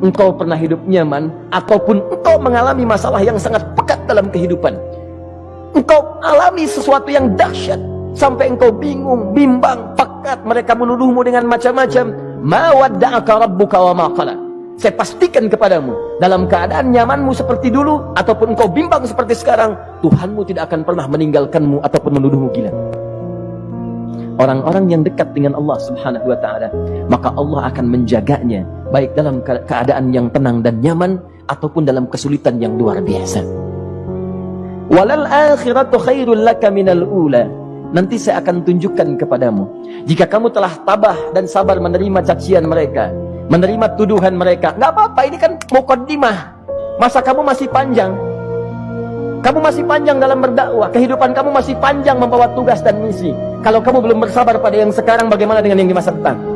engkau pernah hidup nyaman ataupun engkau mengalami masalah yang sangat pekat dalam kehidupan. Engkau alami sesuatu yang dahsyat sampai engkau bingung, bimbang, pekat mereka menuduhmu dengan macam-macam. Saya pastikan kepadamu dalam keadaan nyamanmu seperti dulu ataupun engkau bimbang seperti sekarang Tuhanmu tidak akan pernah meninggalkanmu ataupun menuduhmu gila. Orang-orang yang dekat dengan Allah Subhanahu wa taala, maka Allah akan menjaganya baik dalam keadaan yang tenang dan nyaman ataupun dalam kesulitan yang luar biasa. Walal akhiratu khairul laka minal ula. Nanti saya akan tunjukkan kepadamu. Jika kamu telah tabah dan sabar menerima cacian mereka, menerima tuduhan mereka, nggak apa-apa, ini kan mukaddimah. Masa kamu masih panjang, kamu masih panjang dalam berdakwah, kehidupan kamu masih panjang membawa tugas dan misi. Kalau kamu belum bersabar pada yang sekarang, bagaimana dengan yang di masa depan?